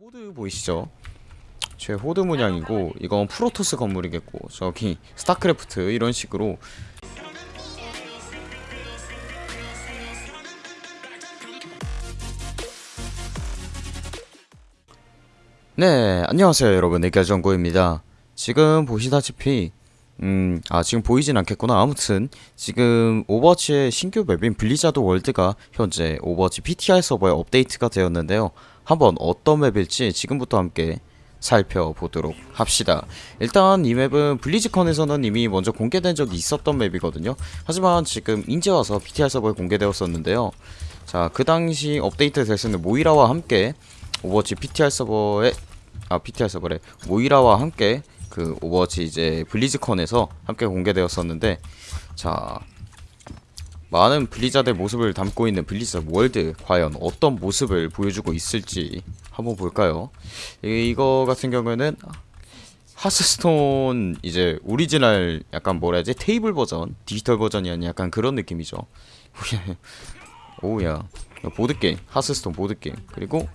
호드 보이시죠? 제 호드 문양이고 이건 프로토스 건물이겠고 저기 스타크래프트 이런 식으로 네 안녕하세요 여러분 애결정고입니다 지금 보시다시피 음, 아, 지금 보이진 않겠구나. 아무튼, 지금 오버워치의 신규 맵인 블리자드 월드가 현재 오버워치 PTR 서버에 업데이트가 되었는데요. 한번 어떤 맵일지 지금부터 함께 살펴보도록 합시다. 일단 이 맵은 블리즈컨에서는 이미 먼저 공개된 적이 있었던 맵이거든요. 하지만 지금 인제 와서 PTR 서버에 공개되었었는데요. 자, 그 당시 업데이트 됐었는 모이라와 함께 오버워치 PTR 서버에 아, PTR 서버래. 모이라와 함께 그 오버워치 이제 블리즈컨에서 함께 공개되었었는데 자 많은 블리자드의 모습을 담고 있는 블리자드 월드 과연 어떤 모습을 보여주고 있을지 한번 볼까요? 이- 이거 같은 경우에는 하스스톤 이제 오리지널 약간 뭐라 해야지 테이블 버전 디지털 버전이 아닌 약간 그런 느낌이죠. 오야 보드게임 하스스톤 보드게임 그리고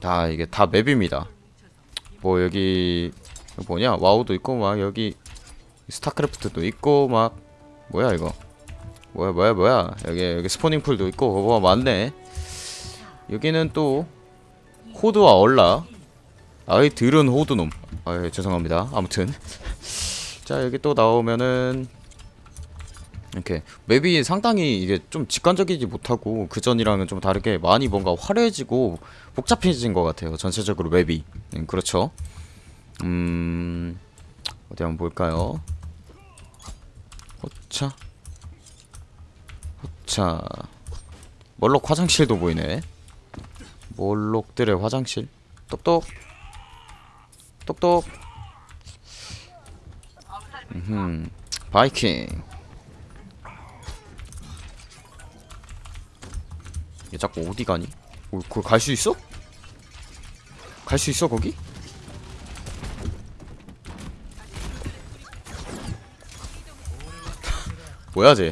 다 이게 다 맵입니다. 뭐 여기 뭐냐? 와우도 있고 막 여기 스타크래프트도 있고 막 뭐야 이거? 뭐야 뭐야 뭐야? 여기 여기 스포닝 풀도 있고 뭐 많네. 여기는 또 호드와 얼라. 아이 들은 호드놈. 아 죄송합니다. 아무튼. 자 여기 또 나오면은 이렇게 맵이 상당히 이게 좀 직관적이지 못하고 그 전이랑은 좀 다르게 많이 뭔가 화려해지고 복잡해진 것 같아요 전체적으로 맵이. 음, 그렇죠 음 어디 한번 볼까요? 호차 호차 멀록 화장실도 보이네 몰록들의 화장실 똑똑 똑똑 음 바이킹 얘 자꾸 어디 가니? 어, 거기 갈수 있어? 갈 수 있어 거기? 뭐야 쟤?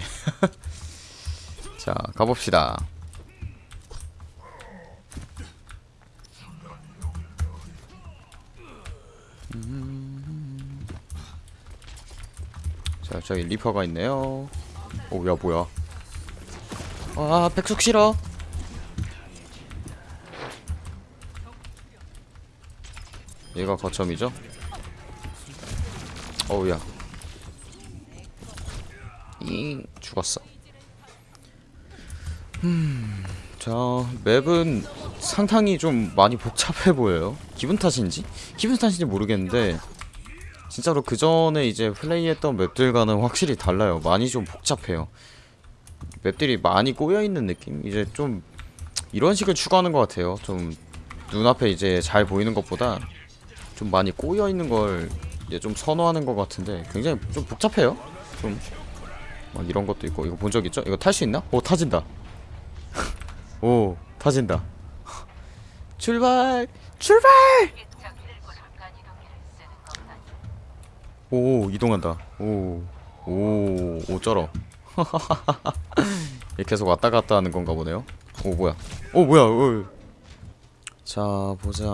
자 가봅시다. 음. 자 저기 리퍼가 있네요. 오 야 뭐야? 아 백숙 싫어. 얘가 거점이죠? 어우 야. 잉 죽었어. 음, 자 맵은 상당히 좀 많이 복잡해 보여요. 기분 탓인지? 기분 탓인지 모르겠는데 진짜로 그 전에 이제 플레이했던 맵들과는 확실히 달라요. 많이 좀 복잡해요. 맵들이 많이 꼬여 있는 느낌? 이제 좀 이런 식을 추구하는 것 같아요. 좀 눈앞에 이제 잘 보이는 것보다 좀 많이 꼬여 있는 걸 이제 좀 선호하는 것 같은데 굉장히 좀 복잡해요. 좀 막 이런 것도 있고 이거 본 적 있죠? 이거 탈 수 있나? 오 타진다. 오 타진다. 출발 출발. 오 이동한다. 쩔어. 얘 계속 왔다 갔다 하는 건가 보네요. 오 뭐야? 오 뭐야? 오. 자 보자.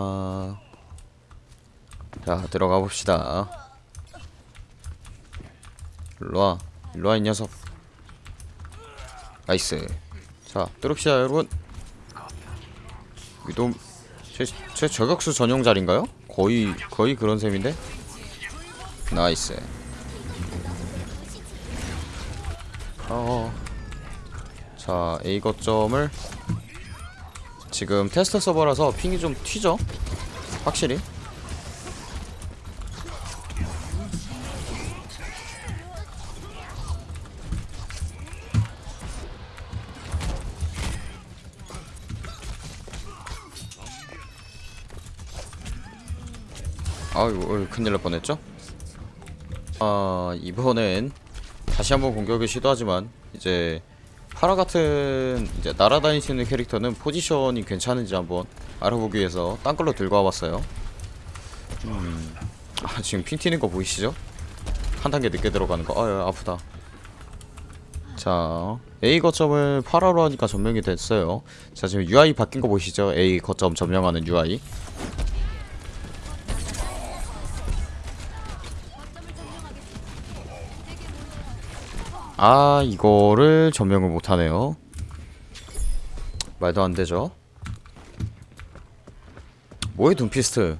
자 들어가 봅시다. 일로와 일로와 이 녀석. 나이스. 자 뚫읍시다 여러분. 위도, 제, 제 저격수 전용 자리인가요? 거의 거의 그런 셈인데. 나이스. 어. 자 A 거점을 지금 테스트 서버라서 핑이 좀 튀죠? 확실히. 어이, 큰일 날 뻔했죠? 아 이번엔 다시 한번 공격을 시도하지만 이제 파라 같은 이제 날아다니시는 캐릭터는 포지션이 괜찮은지 한번 알아보기 위해서 딴 걸로 들고 와봤어요 음, 아 지금 핑 튀는 거 보이시죠? 한 단계 늦게 들어가는 거 아유 아프다 자 A 거점을 파라로 하니까 점령이 됐어요 자 지금 UI 바뀐 거 보이시죠? A 거점 점령하는 UI 아 이거를 전명을 못하네요. 말도 안되죠. 뭐해 둠피스트?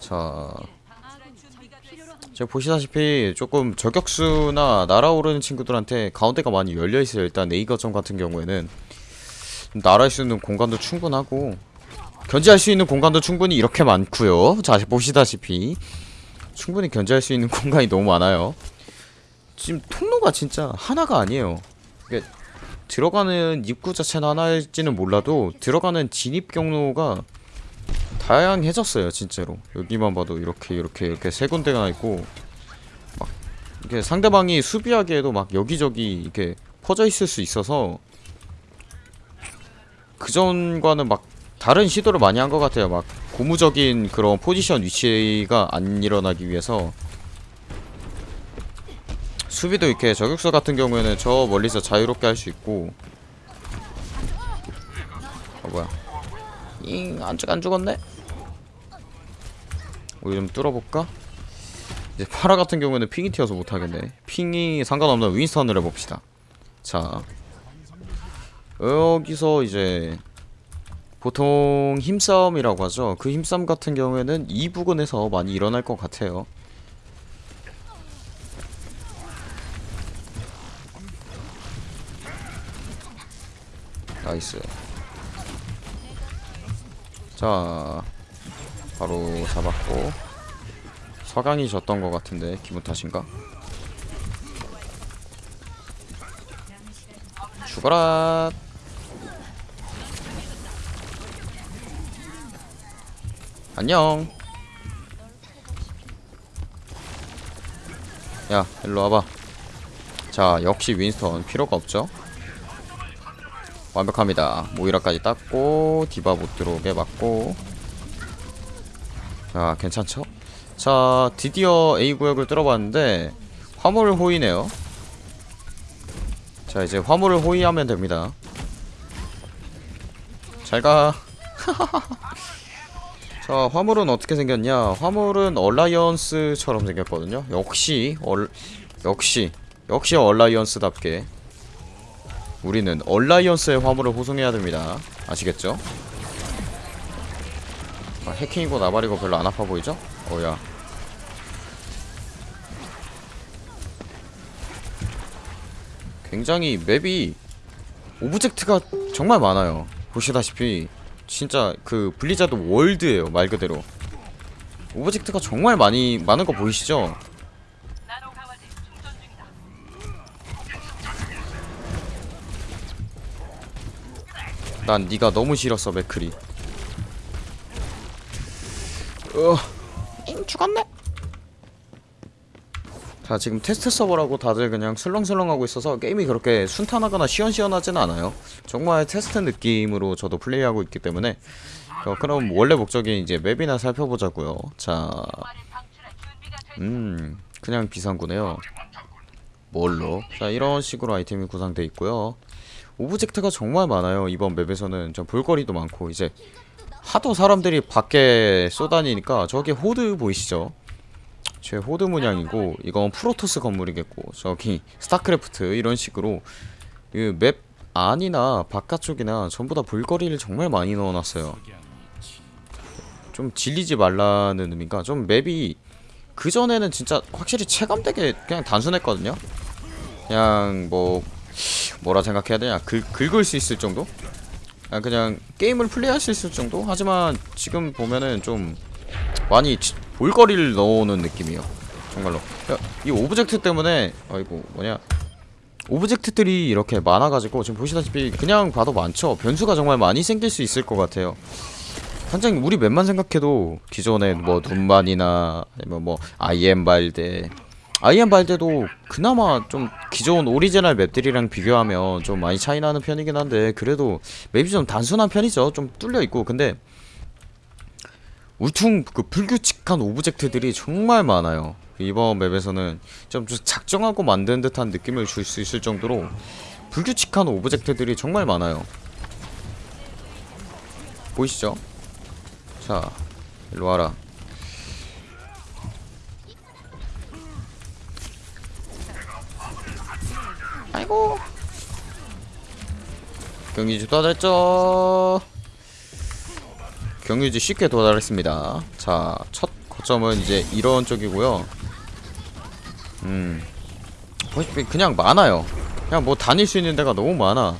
자 제가 보시다시피 조금 저격수나 날아오르는 친구들한테 가운데가 많이 열려있어요. 일단 A 거점 같은 경우에는. 날아올 수 있는 공간도 충분하고. 견제할 수 있는 공간도 충분히 이렇게 많고요. 자 보시다시피. 충분히 견제할 수 있는 공간이 너무 많아요 지금 통로가 진짜 하나가 아니에요. 이게 들어가는 입구 자체는 하나일지는 몰라도 들어가는 진입 경로가 다양해졌어요 진짜로. 여기만 봐도 이렇게 이렇게 이렇게 세 군데가 있고 막 이게 상대방이 수비하기에도 막 여기저기 이렇게 퍼져 있을 수 있어서 그전과는 막 다른 시도를 많이 한 것 같아요. 막 고무적인 그런 포지션 위치가 안 일어나기 위해서 수비도 이렇게 저격수 같은 경우에는 저 멀리서 자유롭게 할 수 있고. 어 뭐야. 잉안 죽, 안 죽었네? 우리 좀 뚫어볼까? 이제 파라 같은 경우에는 핑이 튀어서 못하겠네. 핑이 상관없는 윈스턴을 해봅시다. 자. 여기서 이제 보통 힘싸움이라고 하죠. 그 힘싸움 같은 경우에는 이 부근에서 많이 일어날 것 같아요 나이스. 자 바로 잡았고. 서강이 졌던 것 같은데 기분 탓인가? 죽어라 안녕! 야 일로 와봐. 자 역시 윈스턴 필요가 없죠 완벽합니다. 모이라까지 땄고 디바 못 들어오게 막고. 자 괜찮죠? 자 드디어 A구역을 뚫어봤는데 화물 호위네요. 자 이제 화물을 호위하면 됩니다. 잘가. 자 화물은 어떻게 생겼냐? 화물은 얼라이언스처럼 생겼거든요. 역시 얼 역시 역시 얼라이언스답게 우리는 얼라이언스의 화물을 호송해야 됩니다 아시겠죠? 아, 해킹이고 나발이고 별로 안 아파 보이죠? 어야 굉장히 맵이 오브젝트가 정말 많아요 보시다시피 진짜 그 블리자드 월드예요 말 그대로 오브젝트가 정말 많이 많은 거 보이시죠? 난 네가 너무 싫었어 맥크리 어, 잉 죽었네. 자 지금 테스트 서버라고 다들 그냥 설렁설렁하고 있어서 게임이 그렇게 순탄하거나 시원시원하진 않아요. 정말 테스트 느낌으로 저도 플레이하고 있기 때문에 어, 그럼 원래 목적인 이제 맵이나 살펴보자고요. 자, 음 그냥 비상구네요. 뭘로? 자 이런 식으로 아이템이 구성되어 있고요. 오브젝트가 정말 많아요. 이번 맵에서는 좀 볼거리도 많고 이제 하도 사람들이 밖에 쏘다니니까 저기 호드 보이시죠? 제 호드 문양이고 이건 프로토스 건물이겠고 저기 스타크래프트 이런 식으로 그 맵 안이나 바깥쪽이나 전부 다 볼거리를 정말 많이 넣어놨어요 좀 질리지 말라는 의미가 좀 맵이 그전에는 진짜 확실히 체감되게 그냥 단순했거든요 그냥 뭐 뭐라 생각해야 되냐? 긁, 긁을 수 있을 정도? 아, 그냥 게임을 플레이할 수 있을 정도? 하지만 지금 보면은 좀 많이 지- 볼거리를 넣어오는 느낌이에요. 정말로. 야, 이 오브젝트 때문에 아이고 뭐냐? 오브젝트들이 이렇게 많아가지고 지금 보시다시피 그냥 봐도 많죠? 변수가 정말 많이 생길 수 있을 것 같아요. 하나무라 맵만 생각해도 기존에 뭐 눔바니나 아니면 뭐 발데, 아이헨발데도 그나마 좀 기존 오리지널 맵들이랑 비교하면 좀 많이 차이 나는 편이긴 한데 그래도 맵이 좀 단순한 편이죠. 좀 뚫려 있고. 근데 울퉁 그 불규칙한 오브젝트들이 정말 많아요. 이번 맵에서는 좀 작정하고 만든 듯한 느낌을 줄 수 있을 정도로 불규칙한 오브젝트들이 정말 많아요. 보이시죠? 자 일로 와라 아이고. 경유지 도달했죠. 경유지 쉽게 도달했습니다. 자 첫 거점은 이제 이런 쪽이고요. 음. 그냥 많아요. 그냥 뭐 다닐 수 있는 데가 너무 많아.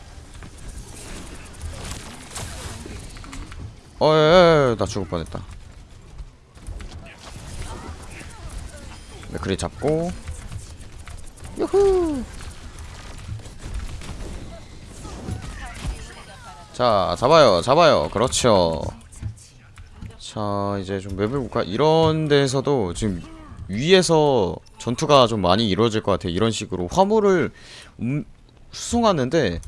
어예 나 죽을 뻔했다. 맥크리 잡고. 유후 자 잡아요 잡아요. 그렇죠. 자 이제 좀 맵을 볼까 이런 데서도 지금 위에서 전투가 좀 많이 이루어질 것 같아요. 이런 식으로 화물을 음, 수송하는데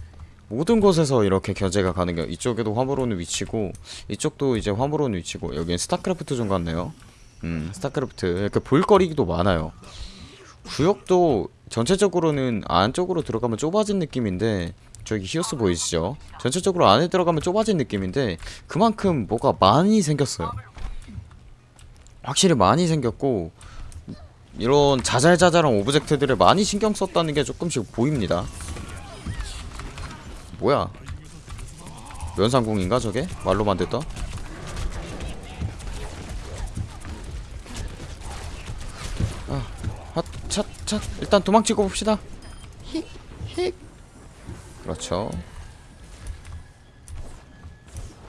모든 곳에서 이렇게 견제가 가능해요. 이쪽에도 화물 오는 위치고 이쪽도 이제 화물 오는 위치고. 여기는 스타크래프트 좀 같네요. 음 스타크래프트. 이렇게 볼거리도 많아요. 구역도 전체적으로는 안쪽으로 들어가면 좁아진 느낌인데 저기 히오스 보이시죠? 전체적으로 안에 들어가면 좁아진 느낌인데 그만큼 뭐가 많이 생겼어요 확실히 많이 생겼고 이런 자잘자잘한 오브젝트들을 많이 신경 썼다는 게 조금씩 보입니다 뭐야 면상궁인가 저게? 말로만 듣던? 아, 핫, 찻, 찻. 일단 도망치고 봅시다. 히, 히. 그렇죠.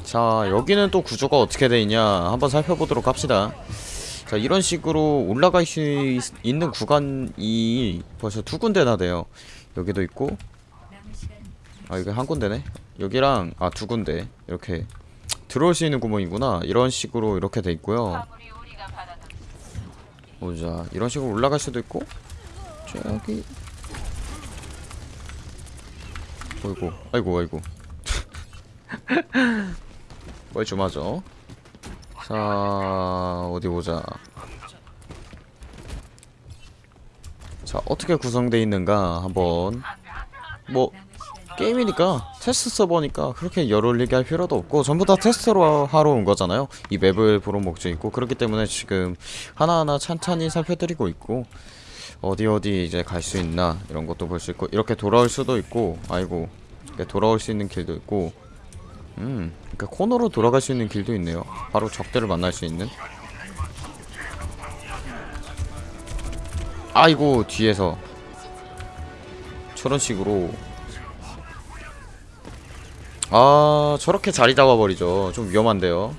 자, 여기는 또 구조가 어떻게 돼 있냐 한번 살펴보도록 합시다. 자, 이런 식으로 올라갈 수 있, 있는 구간이 벌써 두 군데나 돼요. 여기도 있고, 아, 이게 한 군데네. 여기랑 아 두 군데 이렇게 들어올 수 있는 구멍이구나. 이런 식으로 이렇게 돼 있고요. 보자, 이런 식으로 올라갈 수도 있고, 저기 아이고 아이고. 뭘좀 하죠. 자 어디 보자. 자 어떻게 구성되어 있는가 한번. 뭐 게임이니까 테스트 서버니까 그렇게 열 올리게 할 필요도 없고 전부 다 테스트로 하러 온 거잖아요. 이 맵을 보러 목적이고 그렇기 때문에 지금 하나하나 찬찬히 살펴드리고 있고 어디 어디 이제 갈 수 있나 이런 것도 볼 수 있고 이렇게 돌아올 수도 있고 아이고 이렇게 돌아올 수 있는 길도 있고 음 이렇게 코너로 돌아갈 수 있는 길도 있네요. 바로 적들을 만날 수 있는. 아이고 뒤에서. 저런 식으로. 아 저렇게 자리 잡아버리죠. 좀 위험한데요.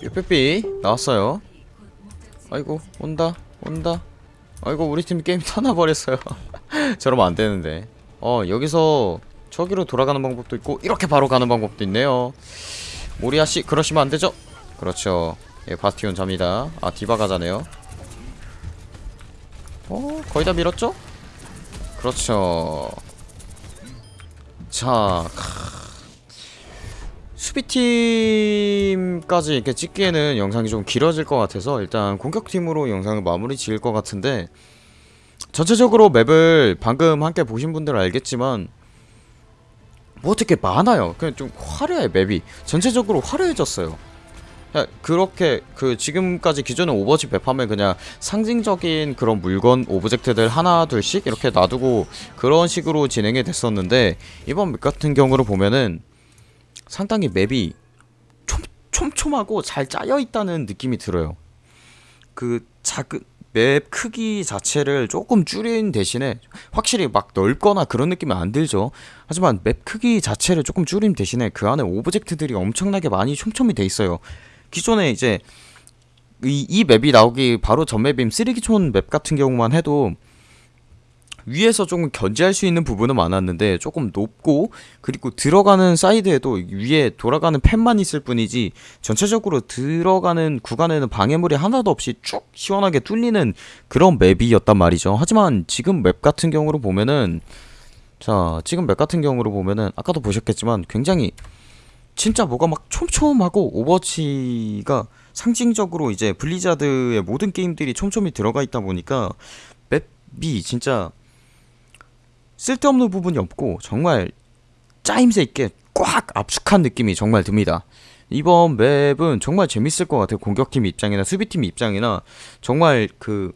삐삐삐 나왔어요 아이고 온다 온다. 아이고 우리 팀 게임 터나버렸어요. 저러면 안되는데. 어 여기서 저기로 돌아가는 방법도 있고 이렇게 바로 가는 방법도 있네요. 모리아씨 그러시면 안되죠? 그렇죠. 예 바스티온 잡니다. 아 디바 가 자네요. 어 거의 다 밀었죠? 그렇죠. 자 수비팀까지 이렇게 찍기에는 영상이 좀 길어질 것 같아서 일단 공격팀으로 영상을 마무리 지을 것 같은데 전체적으로 맵을 방금 함께 보신 분들은 알겠지만 뭐 어떻게 많아요. 그냥 좀 화려해 맵이. 전체적으로 화려해졌어요. 그렇게 그 지금까지 기존의 오버워치 맵 하면 그냥 상징적인 그런 물건 오브젝트들 하나 둘씩 이렇게 놔두고 그런 식으로 진행이 됐었는데 이번 맵 같은 경우로 보면은 상당히 맵이 촘, 촘촘하고 잘 짜여 있다는 느낌이 들어요. 그 작은 맵 크기 자체를 조금 줄인 대신에 확실히 막 넓거나 그런 느낌은 안 들죠. 하지만 맵 크기 자체를 조금 줄인 대신에 그 안에 오브젝트들이 엄청나게 많이 촘촘히 돼 있어요. 기존에 이제 이, 이 맵이 나오기 바로 전 맵인 쓰레기촌 맵 같은 경우만 해도 위에서 조금 견제할 수 있는 부분은 많았는데 조금 높고 그리고 들어가는 사이드에도 위에 돌아가는 팬만 있을 뿐이지 전체적으로 들어가는 구간에는 방해물이 하나도 없이 쭉 시원하게 뚫리는 그런 맵이었단 말이죠. 하지만 지금 맵 같은 경우로 보면은 자 지금 맵 같은 경우로 보면은 아까도 보셨겠지만 굉장히 진짜 뭐가 막 촘촘하고 오버워치가 상징적으로 이제 블리자드의 모든 게임들이 촘촘히 들어가 있다 보니까 맵이 진짜 쓸데없는 부분이 없고 정말 짜임새 있게 꽉 압축한 느낌이 정말 듭니다. 이번 맵은 정말 재밌을 것 같아요. 공격팀 입장이나 수비팀 입장이나 정말 그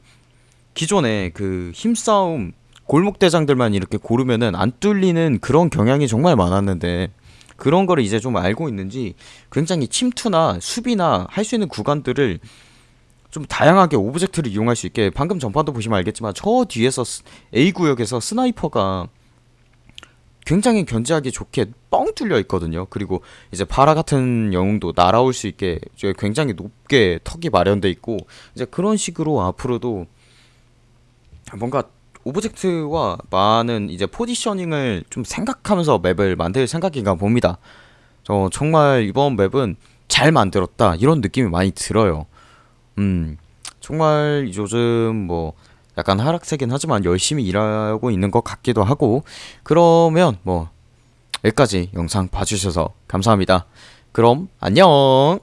기존에 그 힘싸움 골목 대장들만 이렇게 고르면은 안 뚫리는 그런 경향이 정말 많았는데 그런 거를 이제 좀 알고 있는지 굉장히 침투나 수비나 할 수 있는 구간들을 좀 다양하게 오브젝트를 이용할 수 있게 방금 전판도 보시면 알겠지만 저 뒤에서 스- A 구역에서 스나이퍼가 굉장히 견제하기 좋게 뻥 뚫려 있거든요. 그리고 이제 파라 같은 영웅도 날아올 수 있게 굉장히 높게 턱이 마련돼 있고 이제 그런 식으로 앞으로도 뭔가 오브젝트와 많은 이제 포지셔닝을 좀 생각하면서 맵을 만들 생각인가 봅니다. 저 정말 이번 맵은 잘 만들었다 이런 느낌이 많이 들어요. 음 정말 요즘 뭐 약간 하락세긴 하지만 열심히 일하고 있는 것 같기도 하고 그러면 뭐 여기까지 영상 봐주셔서 감사합니다. 그럼 안녕.